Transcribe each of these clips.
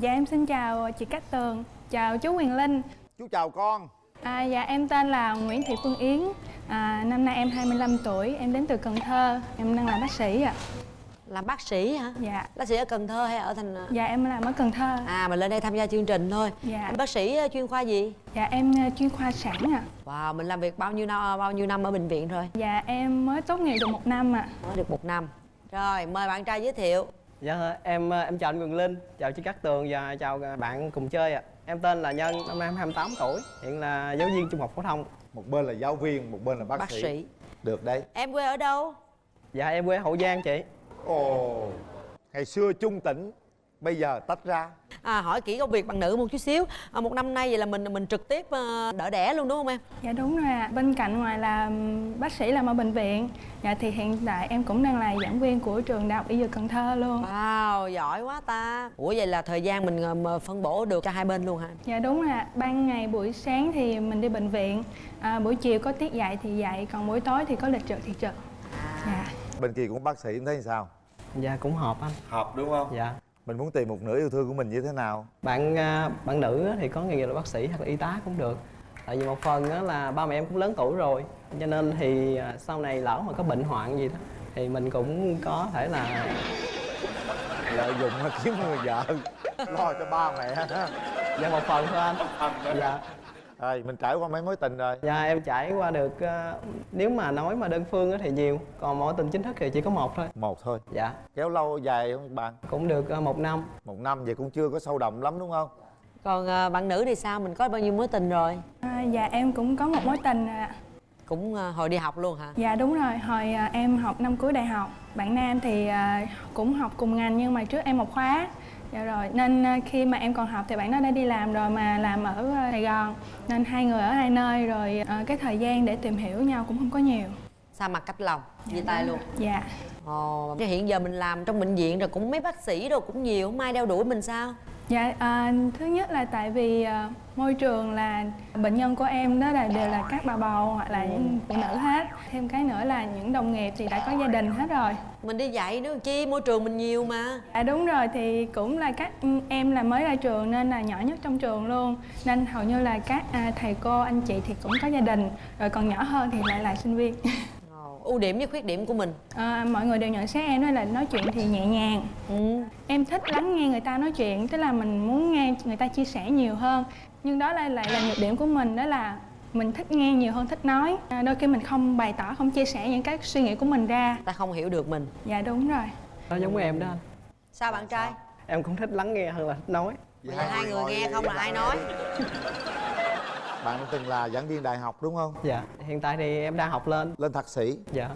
Dạ em xin chào chị Cát Tường, chào chú Quyền Linh. Chú chào con. À, Dạ em tên là Nguyễn Thị Phương Yến. À, Năm nay em 25 tuổi, em đến từ Cần Thơ. Em đang làm bác sĩ ạ. Làm bác sĩ hả? Dạ. Bác sĩ ở cần thơ hay ở thành Dạ em làm ở Cần Thơ. À mình lên đây tham gia chương trình thôi. Dạ. Bác sĩ ờ, chuyên khoa gì? Dạ em ờ, chuyên khoa sản ạ. Wow mình làm việc bao nhiêu năm bao nhiêu năm ở bệnh viện rồi? Dạ em mới tốt nghiệp được một năm ạ. Mới được một năm. Rồi mời bạn trai giới thiệu Dạ em em chào anh Quyền Linh, chào chị Cát Tường và chào bạn cùng chơi ạ. Em tên là Nhân, năm nay em 28 tuổi, hiện là giáo viên trung học phổ thông. Một bên là giáo viên, một bên là bác, bác sĩ. sĩ Được đấy em quê ở đâu Dạ em quê Hậu Giang chị. Ồ Ngày xưa chung tỉnh Bây giờ tách ra. À hỏi kỹ công việc bằng nữ một chút xíu. À, một năm nay vậy là mình mình trực tiếp ờ, đỡ đẻ luôn đúng không em? Dạ đúng rồi ạ. Bên cạnh ngoài là bác sĩ làm ở bệnh viện. Dạ thì hiện tại em cũng đang là giảng viên của trường Đại học Y Dược Cần Thơ luôn. Wow giỏi quá ta. Ủa vậy là thời gian mình ờ, phân bổ được cho hai bên luôn hả Dạ đúng rồi ạ. Ban ngày buổi sáng thì mình đi bệnh viện. À, Buổi chiều có tiết dạy thì dạy Còn buổi tối thì có lịch trực thì trực. Dạ. Bên kia cũng bác sĩ em thấy sao? Dạ cũng hợp anh. Hợp đúng không? Dạ. Mình muốn tìm một nửa yêu thương của mình như thế nào Bạn à, bạn nữ á thì có nghề nghiệp là bác sĩ hoặc là y tá cũng được. Tại vì một phần á là ba mẹ em cũng lớn tuổi rồi, cho nên thì à, sau này lỡ mà có bệnh hoạn gì đó thì mình cũng có thể là Lợi dụng kiếm người vợ Lo cho ba mẹ dạ một phần thôi anh. Dạ. Rồi mình trải qua mấy mối tình rồi. Dạ em trải qua được à, nếu mà nói mà đơn phương á thì nhiều, còn mối tình chính thức thì chỉ có một thôi. Một thôi? Dạ. Kéo lâu dài không bạn? Cũng được à, một năm. Một năm vậy cũng chưa có sâu đậm lắm đúng không? Còn ờ, bạn nữ thì sao? Mình có bao nhiêu mối tình rồi? À, Dạ em cũng có một mối tình ạ. Cũng ờ, hồi đi học luôn hả? Dạ đúng rồi, hồi à, em học năm cuối đại học Bạn nam thì à, cũng học cùng ngành nhưng mà trước em một khóa Dạ rồi, nên à, khi mà em còn học thì bạn đó đã đi làm rồi mà làm ở à, Sài Gòn. Nên hai người ở hai nơi rồi à, cái thời gian để tìm hiểu nhau cũng không có nhiều. Xa mặt cách lòng chia tay luôn. Dạ. Ồ hiện giờ mình làm trong bệnh viện rồi cũng mấy bác sĩ rồi cũng nhiều không ai đeo đuổi mình sao Dạ, à, thứ nhất là tại vì à, môi trường là bệnh nhân của em đó là đều là các bà bầu hoặc là những phụ nữ hết. Thêm cái nữa là những đồng nghiệp thì đã có gia đình hết rồi. Mình đi dạy nữa chi môi trường mình nhiều mà. À đúng rồi thì cũng là các ừ, em là mới ra trường nên là nhỏ nhất trong trường luôn. Nên hầu như là các à, thầy cô anh chị thì cũng có gia đình. Rồi còn nhỏ hơn thì lại là sinh viên ưu điểm với khuyết điểm của mình? À, mọi người đều nhận xét em đó là nói chuyện thì nhẹ nhàng. Ừ. em thích lắng nghe người ta nói chuyện tức là mình muốn nghe người ta chia sẻ nhiều hơn. Nhưng đó lại lại là nhược điểm của mình đó là mình thích nghe nhiều hơn thích nói. À, đôi khi mình không bày tỏ không chia sẻ những cái suy nghĩ của mình ra. Ta không hiểu được mình. Dạ đúng rồi. Nó giống với em đó anh. sao bạn trai? Em cũng thích lắng nghe hơn là thích nói. Giờ hai người nghe không là ai nói Bạn từng là giảng viên đại học đúng không? Dạ. Hiện tại thì em đang học lên. Lên thạc sĩ. Dạ.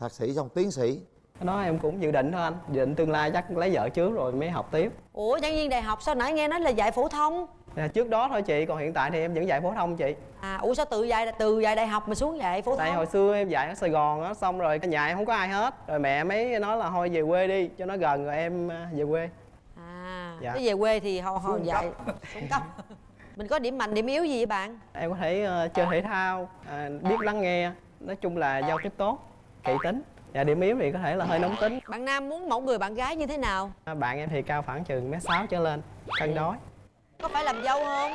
Thạc sĩ xong tiến sĩ. Đó em cũng dự định thôi anh. Dự định tương lai chắc lấy vợ trước rồi mới học tiếp. Ủa giảng viên đại học sao nãy nghe nói là dạy phổ thông? À, Trước đó thôi chị, còn hiện tại thì em vẫn dạy phổ thông chị. À ủa sao tự dạy từ dạy đại học mà xuống dạy phổ Tại thông? hồi xưa em dạy ở Sài Gòn á, xong rồi nhà em không có ai hết. Rồi mẹ mới nói là thôi về quê đi, cho nó gần rồi em à, về quê. À Dạ. thế về quê thì họ họ dạy. xuống cấp mình có điểm mạnh điểm yếu gì vậy bạn? Em có thể ờ, chơi thể thao, à, biết lắng nghe. Nói chung là giao tiếp tốt, kỹ tính. Và điểm yếu thì có thể là hơi nóng tính. Bạn nam muốn mẫu người bạn gái như thế nào? À, Bạn em thì cao khoảng chừng mét sáu trở lên, cân đối. Có phải làm dâu không?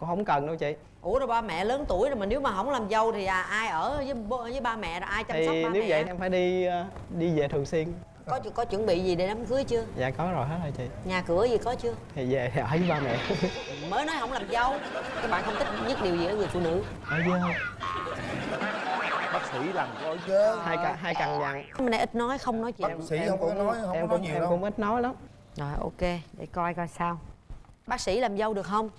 Cũng không cần đâu chị. Ủa rồi ba mẹ lớn tuổi rồi mà nếu mà không làm dâu thì à, ai ở với với ba mẹ rồi ai chăm sóc Thì ba nếu mẹ? vậy thì em phải đi ờ, đi về thường xuyên có có chuẩn bị gì để đám cưới chưa? Dạ có rồi hết rồi chị. Nhà cửa gì có chưa? Thì về thì ở với ba mẹ. Mới nói không làm dâu. Các bạn không thích nhất điều gì ở người phụ nữ. Ở dơ Bác sĩ làm có dơ hai căn hai căn dặn hôm nay ít nói không nói chuyện Bác sĩ không có nói, không em có nói cũng nhiều em đâu. cũng ít nói lắm. Rồi ok. Để coi coi sao. Bác sĩ làm dâu được không?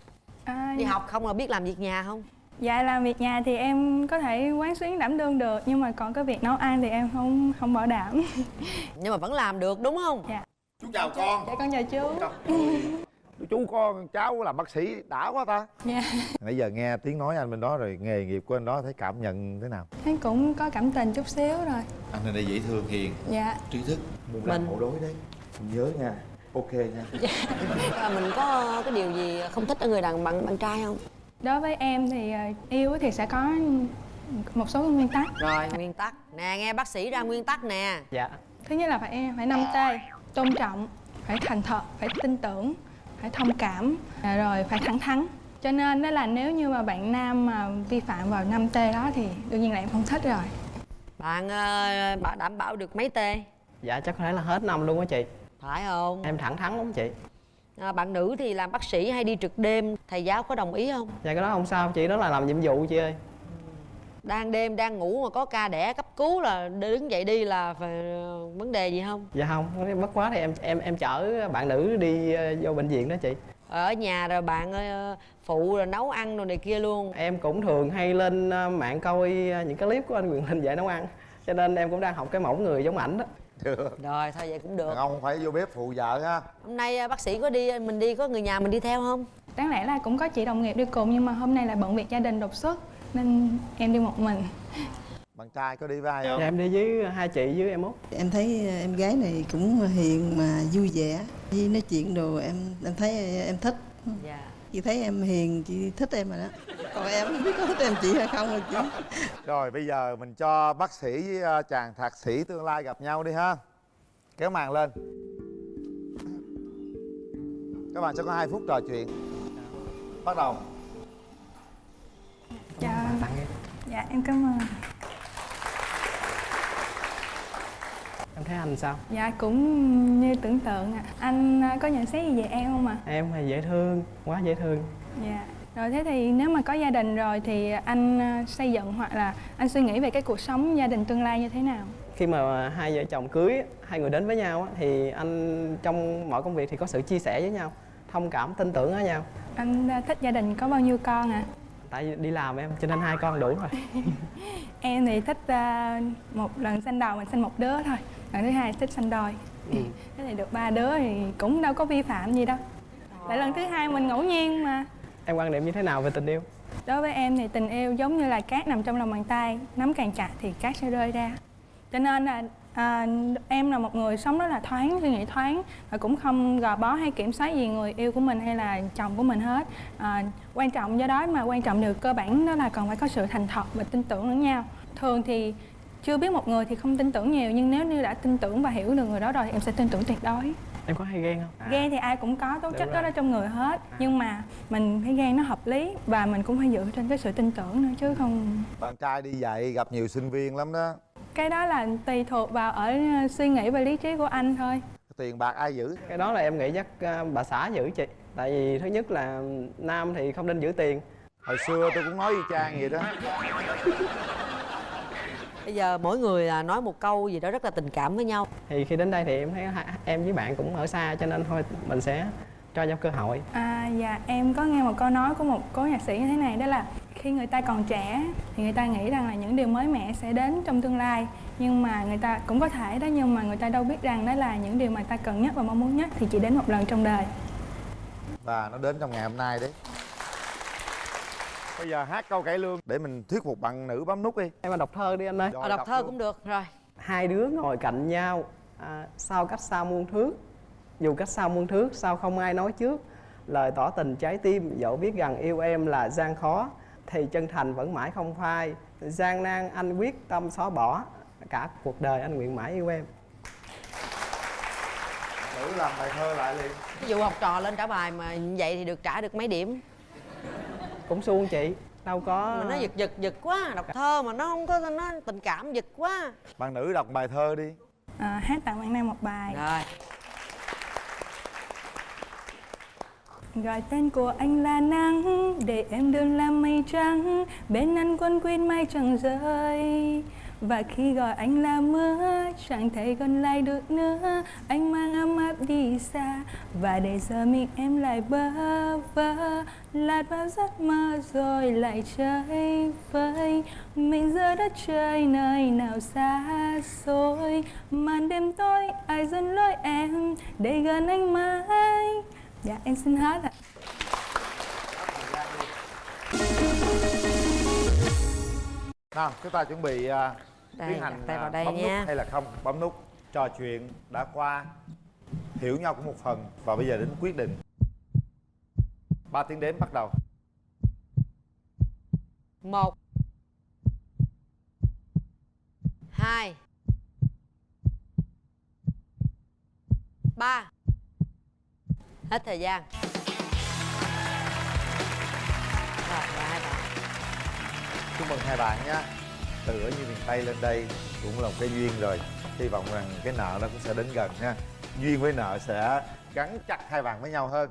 À, đi học không là biết làm việc nhà không Dạ làm việc nhà thì em có thể quán xuyến đảm đương được nhưng mà còn cái việc nấu ăn thì em không không bảo đảm. nhưng mà vẫn làm được đúng không Dạ. Chú chào con Dạ con chào chú. Chú con cháu làm bác sĩ đã quá ta Dạ. Nãy giờ nghe tiếng nói anh bên đó rồi nghề nghiệp của anh đó thấy cảm nhận thế nào Thấy cũng có cảm tình chút xíu rồi. Anh này đây dễ thương hiền Dạ. trí thức Mình làm hậu đối đấy Mình nhớ nha Ok nha à, mình có cái điều gì không thích ở người đàn bạn bạn trai không Đối với em thì ờ, yêu thì sẽ có một số nguyên tắc. rồi nguyên tắc. Nè nghe bác sĩ ra nguyên tắc nè. Dạ. Thứ nhất là phải phải năm t tôn trọng, phải thành thật, phải tin tưởng phải thông cảm à, rồi phải thẳng thắn. Cho nên đó là nếu như mà bạn nam mà vi phạm vào 5 t đó thì đương nhiên là em không thích rồi. Bạn ờ, bạn đảm bảo được mấy tê dạ chắc có thể là hết năm luôn á chị. Phải không? Em thẳng thắn lắm chị à, bạn nữ thì làm bác sĩ hay đi trực đêm thầy giáo có đồng ý không? Dạ cái đó không sao chị đó là làm nhiệm vụ chị ơi. Đang đêm đang ngủ mà có ca đẻ cấp cứu là đứng dậy đi là phải ờ, vấn đề gì không? Dạ không bất quá thì em em em chở bạn nữ đi ờ, vô bệnh viện đó chị. Ở nhà rồi bạn ờ, phụ rồi nấu ăn rồi này kia luôn. Em cũng thường hay lên mạng coi những cái clip của anh Quyền Linh dạy nấu ăn cho nên em cũng đang học cái mẫu người giống ảnh đó được. Rồi thôi vậy cũng được. Đàn ông phải vô bếp phụ vợ ha hôm nay ờ, bác sĩ có đi mình đi có người nhà mình đi theo không? Đáng lẽ là cũng có chị đồng nghiệp đi cùng nhưng mà hôm nay là bận việc gia đình đột xuất nên em đi một mình. Bạn trai có đi với ai không? Dạ em đi với hai chị với em út. Em thấy em gái này cũng hiền mà vui vẻ. Với nói chuyện đồ em em thấy em thích. Dạ. Chị thấy em hiền chị thích em rồi đó còn em không biết có thích em chị hay không rồi chị rồi bây giờ mình cho bác sĩ với ờ, chàng thạc sĩ tương lai gặp nhau đi ha. Kéo màn lên. Các bạn sẽ có 2 phút trò chuyện. Bắt đầu. Dạ, tặng em dạ em cảm ơn. Em thấy anh sao? Dạ cũng như tưởng tượng ạ. Anh à, có nhận xét gì về em không ạ? Em thì dễ thương quá dễ thương. Dạ rồi thế thì nếu mà có gia đình rồi thì anh à, xây dựng hoặc là anh suy nghĩ về cái cuộc sống gia đình tương lai như thế nào? Khi mà hai vợ chồng cưới hai người đến với nhau á, thì anh trong mọi công việc thì có sự chia sẻ với nhau thông cảm tin tưởng ở nhau. Anh à, thích gia đình có bao nhiêu con ạ? Tại vì đi làm em cho nên hai con đủ rồi. Em thì thích à, một lần sinh đầu mình sinh một đứa thôi. Lần thứ hai thích sinh đôi. Ừ. thế thì được ba đứa thì cũng đâu có vi phạm gì đâu. Tại lần thứ hai mình ngẫu nhiên mà em quan niệm như thế nào về tình yêu? Đối với em thì tình yêu giống như là cát nằm trong lòng bàn tay nắm càng chặt thì cát sẽ rơi ra. Cho nên là à, em là một người sống rất là thoáng suy nghĩ thoáng và cũng không gò bó hay kiểm soát gì người yêu của mình hay là chồng của mình hết. À, quan trọng do đó mà quan trọng điều cơ bản đó là còn phải có sự thành thật và tin tưởng lẫn nhau. Thường thì chưa biết một người thì không tin tưởng nhiều nhưng nếu như đã tin tưởng và hiểu được người đó rồi thì em sẽ tin tưởng tuyệt đối em có hay ghen không? À, ghen thì ai cũng có tố chất đó rồi. ở trong người hết. Nhưng mà mình phải ghen nó hợp lý và mình cũng phải dựa trên cái sự tin tưởng nữa chứ không bạn trai đi dạy gặp nhiều sinh viên lắm đó. Cái đó là tùy thuộc vào ở ờ, suy nghĩ và lý trí của anh thôi. Tiền bạc ai giữ? Cái đó là em nghĩ chắc à, bà xã giữ chị. Tại vì thứ nhất là nam thì không nên giữ tiền. Hồi xưa tôi cũng nói y chang vậy đó bây giờ mỗi người à, nói một câu gì đó rất là tình cảm với nhau. Thì khi đến đây thì em thấy em với bạn cũng ở xa cho nên thôi mình sẽ cho nhau cơ hội. À dạ em có nghe một câu nói của một cố nhạc sĩ như thế này đó là khi người ta còn trẻ thì người ta nghĩ rằng là những điều mới mẻ sẽ đến trong tương lai. Nhưng mà người ta cũng có thể đó nhưng mà người ta đâu biết rằng đó là những điều mà ta cần nhất và mong muốn nhất thì chỉ đến một lần trong đời. Và nó đến trong ngày hôm nay đấy bây giờ hát câu cải lương. Để mình thuyết phục bạn nữ bấm nút đi. Em mà đọc thơ đi anh ơi. Rồi, Ờ, đọc thơ luôn. cũng được rồi. Hai đứa ngồi cạnh nhau à, sao cách xa muôn thước dù cách xa muôn thước sao không ai nói trước. Lời tỏ tình trái tim dẫu biết rằng yêu em là gian khó thì chân thành vẫn mãi không phai. Gian nan anh quyết tâm xóa bỏ cả cuộc đời anh nguyện mãi yêu em. Nữ làm bài thơ lại liền ví dụ học trò lên trả bài mà vậy thì được trả được mấy điểm cũng suông chị đâu có mà nó giật giật giật quá đọc thơ mà nó không có nó tình cảm giật quá. Bạn nữ đọc bài thơ đi. À, hát tặng bạn nam một bài. Rồi. Gọi tên của anh là nắng Để em đơn làm mây trắng Bên anh quân quýt mây chẳng rơi và khi gọi anh là mưa, Chẳng thể còn lại được nữa. Anh mang ấm áp đi xa, Và để giờ mình em lại bơ vơ. Lạt vào giấc mơ rồi lại chơi vơi. Mình giữa đất trời nơi nào xa xôi. Màn đêm tối ai dẫn lối em, Để gần anh mãi. Dạ em xin hát ạ. Nào chúng ta chuẩn bị uh, Đây, tiến hành tay vào à, đây bấm nha. nút hay là không? Bấm nút trò chuyện đã qua. Hiểu nhau cũng một phần. Và bây giờ đến quyết định. Ba tiếng đếm bắt đầu. Một. Hai. Hết thời gian. Rồi hai bạn chúc mừng hai bạn nhé. Từ ở như miền tây lên đây cũng là một cái duyên rồi. Hy vọng rằng cái nợ nó cũng sẽ đến gần ha duyên với nợ sẽ gắn chặt hai bạn với nhau hơn.